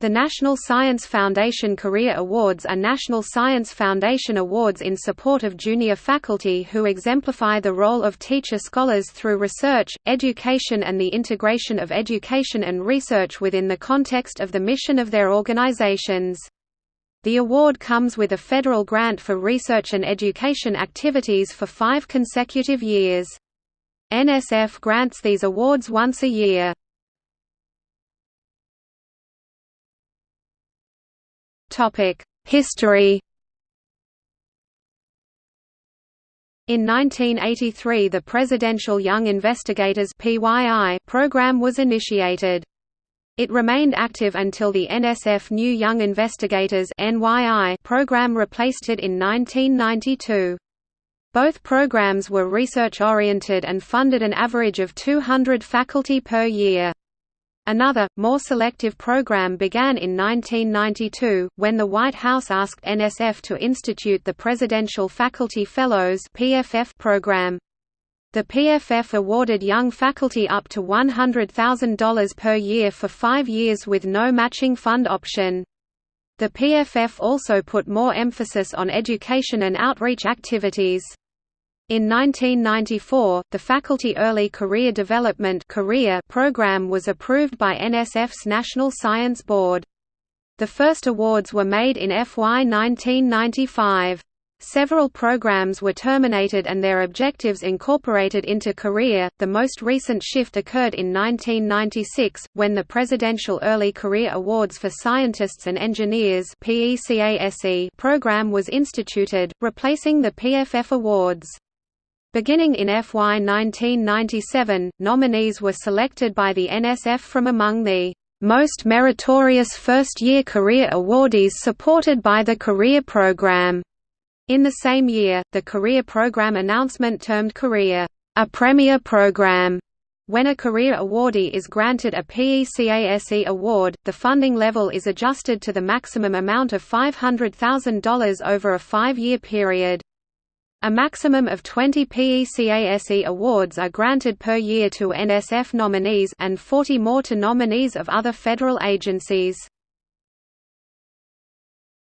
The National Science Foundation Career Awards are National Science Foundation awards in support of junior faculty who exemplify the role of teacher scholars through research, education and the integration of education and research within the context of the mission of their organizations. The award comes with a federal grant for research and education activities for five consecutive years. NSF grants these awards once a year. History In 1983 the Presidential Young Investigators program was initiated. It remained active until the NSF New Young Investigators program replaced it in 1992. Both programs were research-oriented and funded an average of 200 faculty per year. Another, more selective program began in 1992, when the White House asked NSF to institute the Presidential Faculty Fellows program. The PFF awarded young faculty up to $100,000 per year for five years with no matching fund option. The PFF also put more emphasis on education and outreach activities. In 1994, the Faculty Early Career Development program was approved by NSF's National Science Board. The first awards were made in FY 1995. Several programs were terminated and their objectives incorporated into career. The most recent shift occurred in 1996 when the Presidential Early Career Awards for Scientists and Engineers program was instituted, replacing the PFF awards. Beginning in FY 1997, nominees were selected by the NSF from among the most meritorious first-year career awardees supported by the career program. In the same year, the career program announcement termed career a premier program. When a career awardee is granted a PECASE award, the funding level is adjusted to the maximum amount of $500,000 over a five-year period. A maximum of 20 PECASE awards are granted per year to NSF nominees and 40 more to nominees of other federal agencies.